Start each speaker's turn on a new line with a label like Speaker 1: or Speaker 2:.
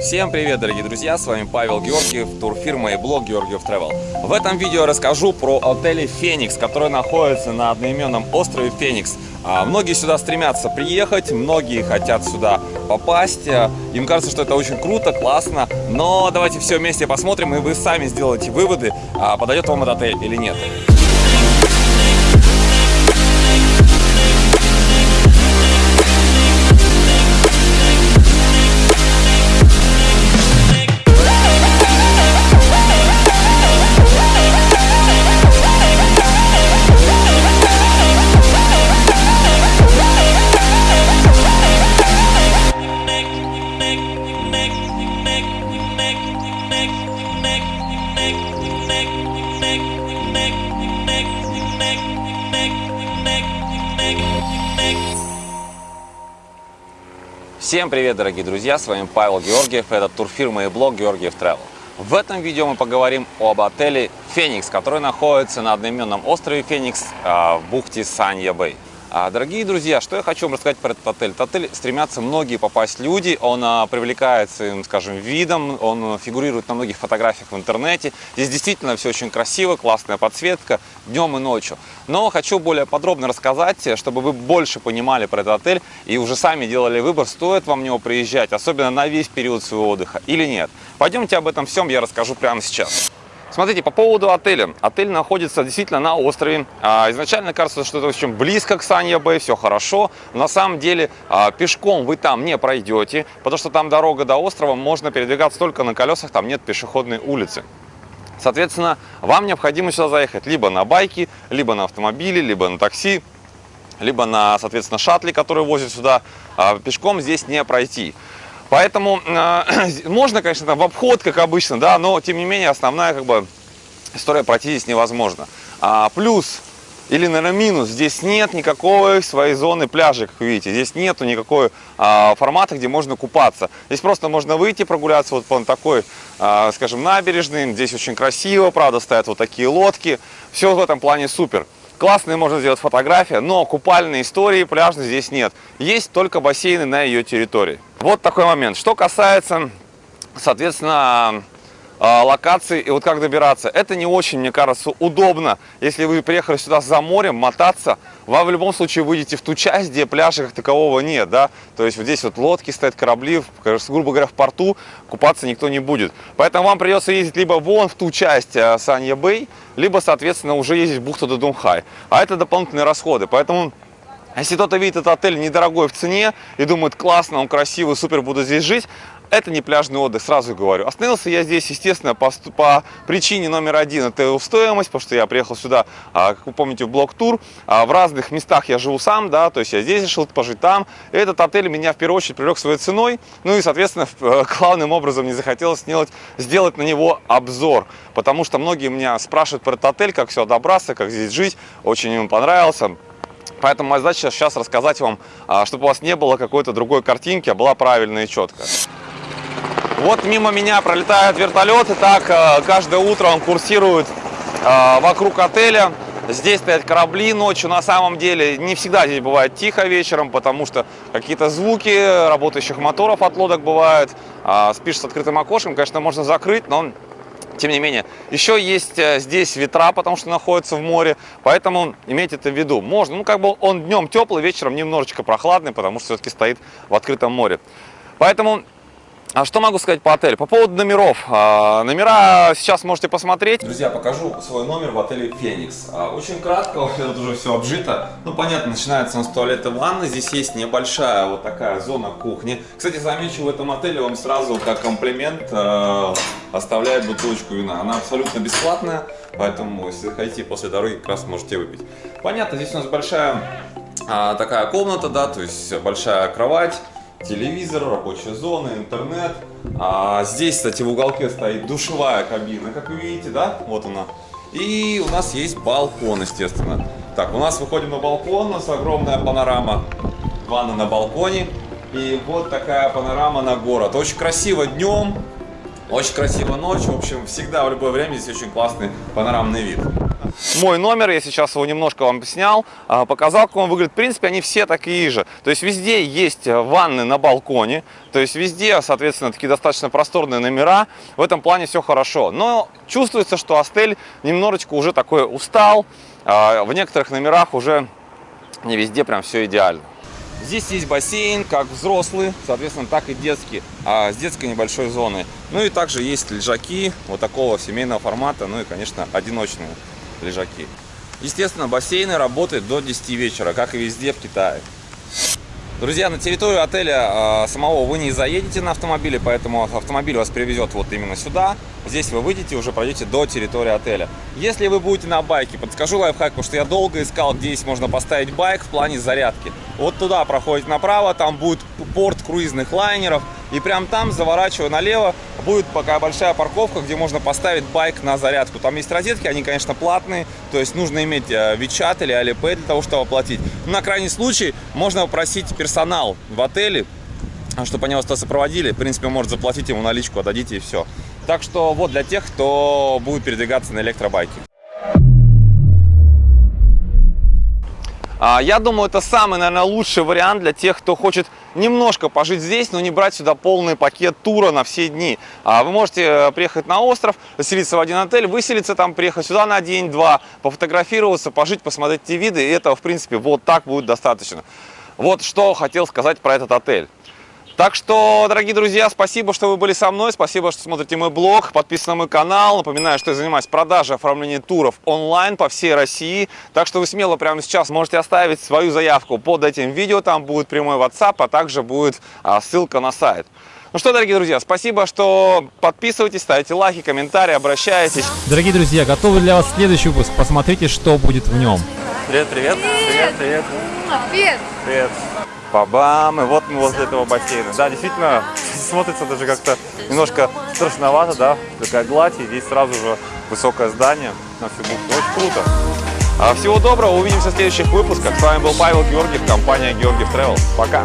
Speaker 1: Всем привет, дорогие друзья, с вами Павел Георгиев, турфирма и блог Георгиев Travel. В этом видео расскажу про отель Феникс, который находится на одноименном острове Феникс. А, многие сюда стремятся приехать, многие хотят сюда попасть. А, им кажется, что это очень круто, классно, но давайте все вместе посмотрим, и вы сами сделаете выводы, а, подойдет вам этот отель или нет. Всем привет, дорогие друзья! С вами Павел Георгиев, это турфирма и блог Георгиев Travel. В этом видео мы поговорим об отеле Феникс, который находится на одноименном острове Феникс а, в бухте Санья-Бэй. А, дорогие друзья, что я хочу вам рассказать про этот отель. Этот отель стремятся многие попасть люди, он а, привлекает своим, скажем, видом, он фигурирует на многих фотографиях в интернете. Здесь действительно все очень красиво, классная подсветка днем и ночью. Но хочу более подробно рассказать, чтобы вы больше понимали про этот отель и уже сами делали выбор, стоит вам в него приезжать, особенно на весь период своего отдыха или нет. Пойдемте об этом всем я расскажу прямо сейчас. Смотрите, по поводу отеля. Отель находится действительно на острове. А, изначально кажется, что это очень близко к Санья-Бэй, все хорошо. На самом деле а, пешком вы там не пройдете, потому что там дорога до острова, можно передвигаться только на колесах, там нет пешеходной улицы. Соответственно, вам необходимо сюда заехать либо на байке, либо на автомобиле, либо на такси, либо на, соответственно, шаттле, который возит сюда. А пешком здесь не пройти. Поэтому э, можно, конечно, там в обход, как обычно, да, но тем не менее основная как бы история пройти здесь невозможно. А, плюс или, наверное, минус, здесь нет никакой своей зоны пляжа, как вы видите. Здесь нету никакой а, формата, где можно купаться. Здесь просто можно выйти прогуляться вот по такой, а, скажем, набережной. Здесь очень красиво, правда, стоят вот такие лодки. Все в этом плане супер. Классные можно сделать фотографии, но купальной истории пляжной здесь нет. Есть только бассейны на ее территории. Вот такой момент. Что касается, соответственно, а, локации и вот как добираться. Это не очень, мне кажется, удобно. Если вы приехали сюда за морем, мотаться, вам в любом случае выйдете в ту часть, где пляжа как такового нет, да. То есть вот здесь вот лодки стоят, корабли, грубо говоря, в порту купаться никто не будет. Поэтому вам придется ездить либо вон в ту часть а, Санья-Бэй, либо, соответственно, уже ездить в бухту Дудунхай. А это дополнительные расходы. Поэтому если кто-то видит этот отель недорогой в цене и думает, классно, он красивый, супер, буду здесь жить, это не пляжный отдых, сразу говорю. Остановился я здесь, естественно, по, по причине номер один. Это стоимость, потому что я приехал сюда, а, как вы помните, в блок-тур. А, в разных местах я живу сам, да, то есть я здесь решил пожить там. И этот отель меня в первую очередь привлек своей ценой. Ну и, соответственно, э, главным образом не захотелось сделать, сделать на него обзор. Потому что многие меня спрашивают про этот отель, как все добраться, как здесь жить. Очень им понравился. Поэтому моя задача сейчас рассказать вам, а, чтобы у вас не было какой-то другой картинки, а была правильная и четкая. Вот мимо меня пролетают вертолеты, так э, каждое утро он курсирует э, вокруг отеля. Здесь стоят корабли ночью, на самом деле не всегда здесь бывает тихо вечером, потому что какие-то звуки работающих моторов от лодок бывают. А, спишь с открытым окошком, конечно, можно закрыть, но тем не менее. Еще есть э, здесь ветра, потому что находится в море, поэтому имейте это в виду. Можно, ну как бы он днем теплый, вечером немножечко прохладный, потому что все-таки стоит в открытом море. Поэтому а что могу сказать по отелю? По поводу номеров. А, номера сейчас можете посмотреть. Друзья, покажу свой номер в отеле Феникс. А, очень кратко, тут уже все обжито. Ну, понятно, начинается он с туалета ванны. Здесь есть небольшая вот такая зона кухни. Кстати, замечу, в этом отеле вам сразу как комплимент э, оставляет бутылочку вина. Она абсолютно бесплатная, поэтому, если хотите после дороги, как раз можете выпить. Понятно, здесь у нас большая такая комната, да, то есть большая кровать телевизор, рабочая зона, интернет. А здесь, кстати, в уголке стоит душевая кабина, как вы видите, да? Вот она. И у нас есть балкон, естественно. Так, у нас выходим на балкон, у нас огромная панорама. Ванна на балконе. И вот такая панорама на город. Очень красиво днем, очень красиво ночью. В общем, всегда в любое время здесь очень классный панорамный вид. мой номер, я сейчас его немножко вам снял, а, показал, как он выглядит. В принципе, они все такие же. То есть везде есть ванны на балконе, то есть везде, соответственно, такие достаточно просторные номера. В этом плане все хорошо. Но чувствуется, что Астель немножечко уже такой устал. А, в некоторых номерах уже не везде прям все идеально. Здесь есть бассейн, как взрослый, соответственно, так и детский, а с детской небольшой зоной. Ну и также есть лежаки вот такого семейного формата, ну и, конечно, одиночные лежаки. Естественно, бассейны работают до 10 вечера, как и везде в Китае. Друзья, на территорию отеля э, самого вы не заедете на автомобиле, поэтому автомобиль вас привезет вот именно сюда. Здесь вы выйдете и уже пройдете до территории отеля. Если вы будете на байке, подскажу лайфхак, потому что я долго искал, где здесь можно поставить байк в плане зарядки. Вот туда проходите направо, там будет порт круизных лайнеров. И прям там, заворачивая налево, будет пока большая парковка, где можно поставить байк на зарядку. Там есть розетки, они, конечно, платные, то есть нужно иметь WeChat или Alipay для того, чтобы оплатить. на крайний случай можно попросить персонал в отеле, чтобы они вас то сопроводили. В принципе, может заплатить ему наличку, отдадите и все. Так что вот для тех, кто будет передвигаться на электробайке. Я думаю, это самый, наверное, лучший вариант для тех, кто хочет немножко пожить здесь, но не брать сюда полный пакет тура на все дни. А, вы можете э, приехать на остров, заселиться в один отель, выселиться там, приехать сюда на день-два, пофотографироваться, пожить, посмотреть те виды, и этого, в принципе, вот так будет достаточно. Вот что хотел сказать про этот отель. Так что, дорогие друзья, спасибо, что вы были со мной, спасибо, что смотрите мой блог, подписывайтесь на мой канал. Напоминаю, что я занимаюсь продажей оформлением туров онлайн по всей России. Так что вы смело прямо сейчас можете оставить свою заявку под этим видео, там будет прямой WhatsApp, а также будет а, ссылка на сайт. Ну что, дорогие друзья, спасибо, что подписывайтесь, ставите лайки, комментарии, обращайтесь.
Speaker 2: Дорогие друзья, готовы для вас следующий выпуск. Посмотрите, что будет в нем.
Speaker 1: Привет, привет.
Speaker 3: Привет,
Speaker 1: привет.
Speaker 3: Привет.
Speaker 1: Привет. Бабам, и вот мы возле этого бассейна. Да, действительно, смотрится даже как-то немножко страшновато, да, такая гладь, и здесь сразу же высокое здание на всю бухту. Очень круто. А всего доброго, увидимся в следующих выпусках. С вами был Павел Георгиев, компания Георгиев Travel. Пока!